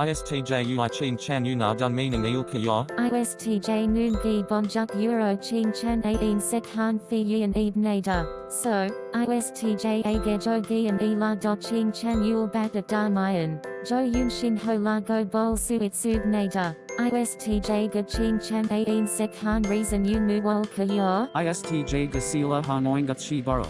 ISTJ ui chin chan una dun meaning il kayo. ISTJ noon gi bonjuk euro chin chan ain sek han fi yin eb nader. So, ISTJ agejo gi and ela do chin chan yul bat at darmayan. Jo yun shin ho la go bol suit sub nader. ISTJ ga chin chan ain sek han reason yun mu wol kayo. ISTJ Gasila Hanoingat Shibara.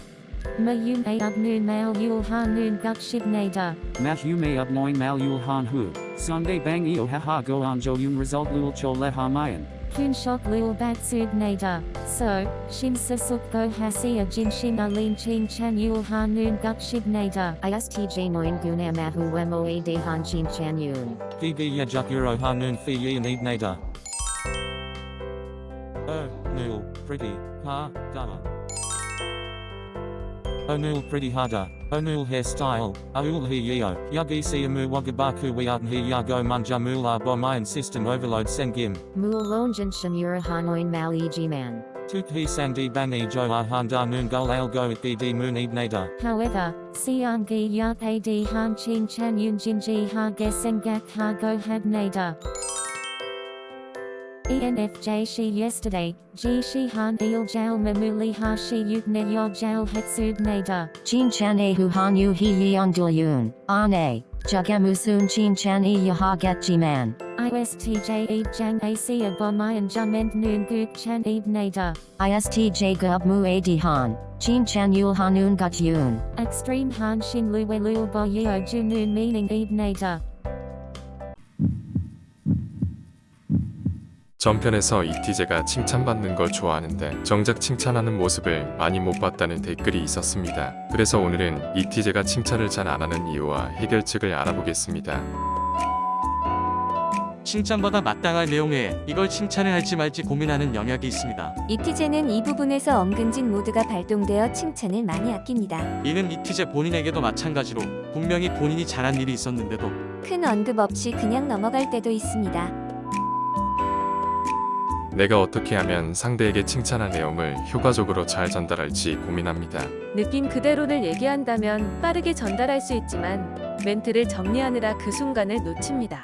Ma yun a up noon mail yul han noon gut shib nader. Mahume Upnoin Malul Han Hu. Sunday Bang Eo Haha Go Anjo Yun Result Lul Cho Le Hamayan. Kun shok lul bat sub nader. So, shin sasuk go hasia jin shin alin chin chan yul han noon gut shib nader. ISTJ Noin Guna Mahu Moa De Han Chin Chan Yun. Gigi yajuk euro hanun fi yin eb nader. Oh, nul, pretty, ha, dama. Onul pretty harder. Onul hairstyle. Aul hi yeo. Yugi siamu wagabaku wiatan hi yago munja mula bomayan system overload sengim. Mul Lonjan Shamura Hanoin Mal Eg Man. Tuk hi sandi bangi jo ahanda gul algo bd moon eb nader. However, siang gi yak ad han chin chan yun jin ji ha gesengak ha go had nader. E ENFJ she yesterday, ji shi han il jal mamuli ha shi yuk ne yo jal hetsub nader. Chin Chan E Hu Han Yu He Yeon Dul Yun. Ane. Jagamusun Chin Chan E Yaha Get G Man. ISTJ eb jang ac abomayan jament noon guk chan eb nader. ISTJ Gub Mu A D Han. Chin Chan Yul Hanun Gut Yun. Extreme han shin luwe lul bo yeo ju noon meaning eb nader. 전편에서 이티제가 칭찬받는 걸 좋아하는데 정작 칭찬하는 모습을 많이 못 봤다는 댓글이 있었습니다. 그래서 오늘은 이티제가 칭찬을 잘 안 하는 이유와 해결책을 알아보겠습니다. 칭찬받아 마땅할 내용에 이걸 칭찬을 할지 말지 고민하는 영역이 있습니다. 이티제는 이 부분에서 엄근진 모드가 발동되어 칭찬을 많이 아낍니다. 이는 이티제 본인에게도 마찬가지로 분명히 본인이 잘한 일이 있었는데도 큰 언급 없이 그냥 넘어갈 때도 있습니다. 내가 어떻게 하면 상대에게 칭찬할 내용을 효과적으로 잘 전달할지 고민합니다. 느낌 그대로를 얘기한다면 빠르게 전달할 수 있지만 멘트를 정리하느라 그 순간을 놓칩니다.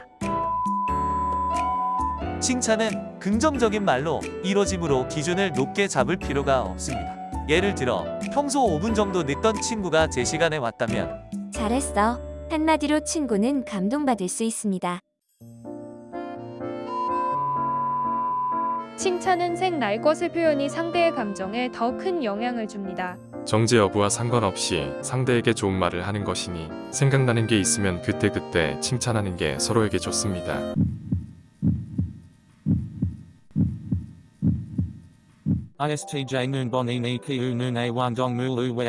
칭찬은 긍정적인 말로 이뤄짐으로 기준을 높게 잡을 필요가 없습니다. 예를 들어 평소 5분 정도 늦던 친구가 제 시간에 왔다면 잘했어. 한마디로 친구는 감동받을 수 있습니다. 칭찬은 생날 것의 표현이 상대의 감정에 더 큰 영향을 줍니다. 정제 여부와 상관없이 상대에게 좋은 말을 하는 것이니 생각나는 게 있으면 그때그때 칭찬하는 게 서로에게 좋습니다. ISTJ bonini a wandong mulu we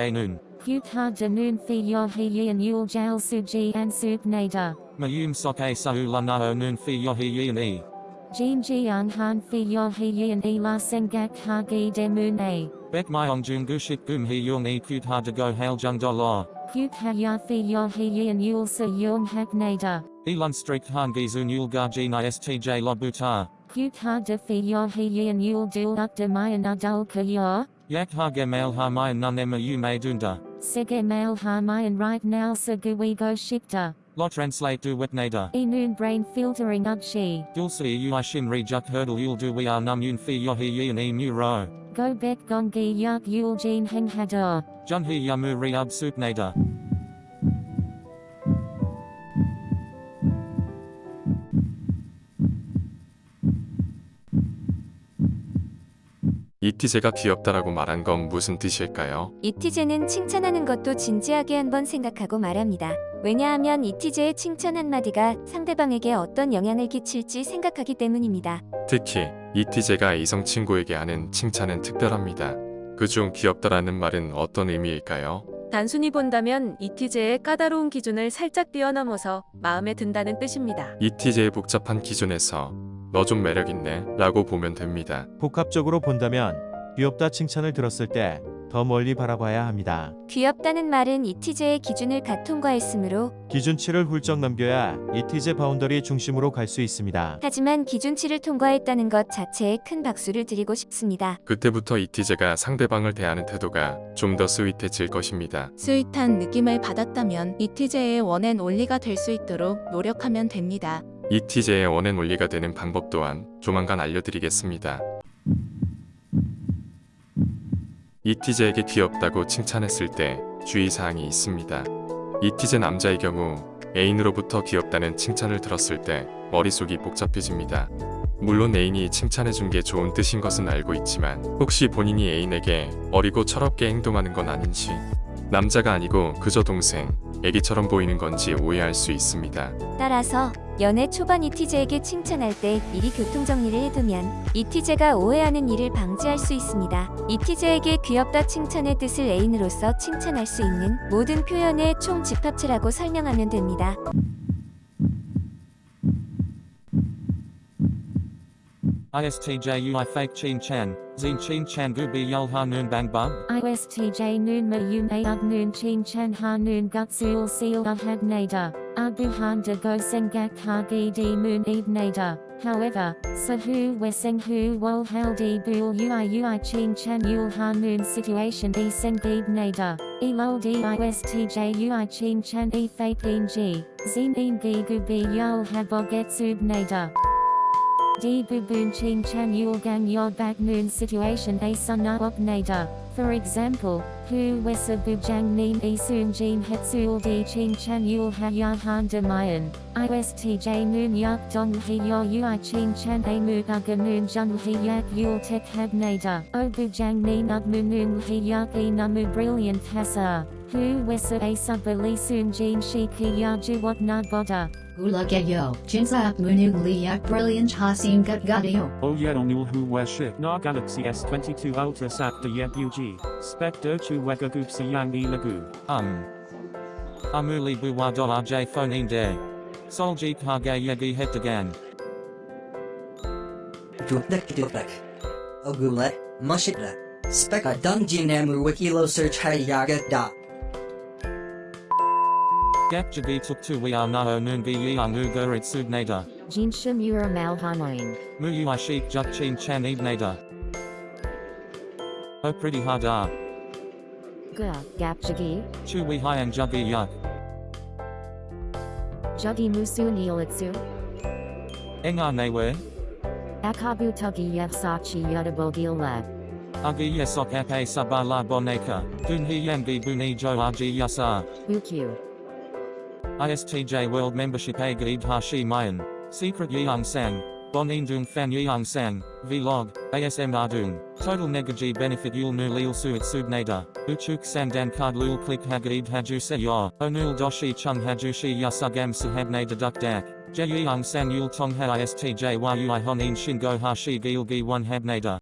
yin yul jal suji and sub nader. Mayum sok a sa u lanao noon fi yohi yin e. Jin ji an han fi yo he yin e la sengak ha gi de moon a. Bek myong jung gushik gum he yung e kut ha de go hail jung do lo. Huk ha ya fi yo he yin yul sa yung hak nader. Elon streak han gizun yul garjin ISTJ lo buta. Huk ha de fi yo he yin yul dul up de mayan adul ka yo. Yak ha gemail ha mayan nun ema u may dunda. Sige mail ha mayan right now Se sa gui go shikta. Lo translate du wet nader. E noon brain filtering up she. Dulce u i shim rejuk hurdle yul du we are num yun fi yohi yin e mu ro. Go bet gongi yak yul jin heng hador. Jun he yamu re ub sup nader. 이티제가 귀엽다라고 말한 건 무슨 뜻일까요? 이티제는 칭찬하는 것도 진지하게 한번 생각하고 말합니다. 왜냐하면 이티제의 칭찬 한마디가 상대방에게 어떤 영향을 끼칠지 생각하기 때문입니다. 특히 이티제가 이성 친구에게 하는 칭찬은 특별합니다. 그중 귀엽다라는 말은 어떤 의미일까요? 단순히 본다면 이티제의 까다로운 기준을 살짝 뛰어넘어서 마음에 든다는 뜻입니다. 이티제의 복잡한 기준에서 너 좀 매력있네 라고 보면 됩니다. 복합적으로 본다면 귀엽다 칭찬을 들었을 때 더 멀리 바라봐야 합니다. 귀엽다는 말은 이티제의 기준을 가 통과했으므로 기준치를 훌쩍 넘겨야 이티제 바운더리 중심으로 갈 수 있습니다. 하지만 기준치를 통과했다는 것 자체에 큰 박수를 드리고 싶습니다. 그때부터 이티제가 상대방을 대하는 태도가 좀 더 스윗해질 것입니다. 스윗한 느낌을 받았다면 이티제의 원앤 올리가 될 수 있도록 노력하면 됩니다. 이티제의 원앤 원리가 되는 방법 또한 조만간 알려드리겠습니다. 이티제에게 귀엽다고 칭찬했을 때 주의사항이 있습니다. 이티제 남자의 경우 애인으로부터 귀엽다는 칭찬을 들었을 때 머릿속이 복잡해집니다. 물론 애인이 칭찬해준 게 좋은 뜻인 것은 알고 있지만 혹시 본인이 애인에게 어리고 철없게 행동하는 건 아닌지 남자가 아니고 그저 동생, 애기처럼 보이는 건지 오해할 수 있습니다. 따라서 연애 초반 이티제에게 칭찬할 때 미리 교통정리를 해두면 이티제가 오해하는 일을 방지할 수 있습니다. 이티제에게 귀엽다 칭찬의 뜻을 애인으로서 칭찬할 수 있는 모든 표현의 총 집합체라고 설명하면 됩니다. ISTJUI fake chin chan, zin chin chan gu bi yul ha noon bang bug. ISTJ noon ma yun a ug noon chin chan ha noon gut sul seal ug had nader. Abu han de go sengak ha gi di moon eb nader. However, sa hu weseng hu wol hal di bul ui ui chin chan yul ha noon situation e seng eb nader. E lol di ISTJ ui chin chan e fake in g. Zin in gi gu bi yul ha boget sub nader. D Bubun Ching Chan Yul Gang Yod Bak Noon Situation A Suna Op. For example, Hu Wesa Bujang E Soon Jin Hetsul D Ching Chan Yul Ha Yad Han De Mayan. ISTJ Noon Yak Dong He Yo Ui Ching Chan A Mu Aga Noon Jung He Yak Yul Tek Hab Nader. O Bujang Nin Ug Mu Noon He Yak E Namu Brilliant Hasa. Hu Wesa A Subali Soon Jin Shi Ki Ya Ju Wat Na Boda. Ulageyo, Jinsa Munugli Yak Brilliant Hasim Gut Gadio. Oyeonul Hu Weshi, Na Galaxy S22 Ultra Sap de Yebug, Spec Dochu Wegagoop Yang E Lagu. Um. Amuli buwa do rj phoneing de. Solji kage yegi hetagan. Dupek dupek. Ogule, mushitra. Speka dungjinamu wikilo search hayaga da. Gap jagi tuk tu we are nao noongi yang ugur it subnada. Jinsha Mura Malhanoin. Mu ui sheik juk chin chan ebnada. Oh pretty hard ah. hada. Ga, Gapjagi, Chu we hyang jugi yuk. Juggy Musu Neelitsu, Enga ah newe. Akabu Tugi Yevsachi Yudabogil Lab. Agi yesok ape sabala boneka. Dunhi yangi buni jo yasa. Bukyu. ISTJ World Membership A Gaib Hashi Mayan. Secret Yeong Sang. Bon Indung Fan Yeong Sang. Vlog. ASM Ardung. Total Negaji Benefit Yul Nu Lil Suit Subnada. Uchuk Sandan Card Lul Click Hagaib Haju Se Yo. Onul Doshi Chung Hajushi Yasagam Sahabnada Duk Dak. Je Yeong Sang Yul Tong Ha ISTJ Yui Honin Shingo Hashi Gil Gi 1 Habnada.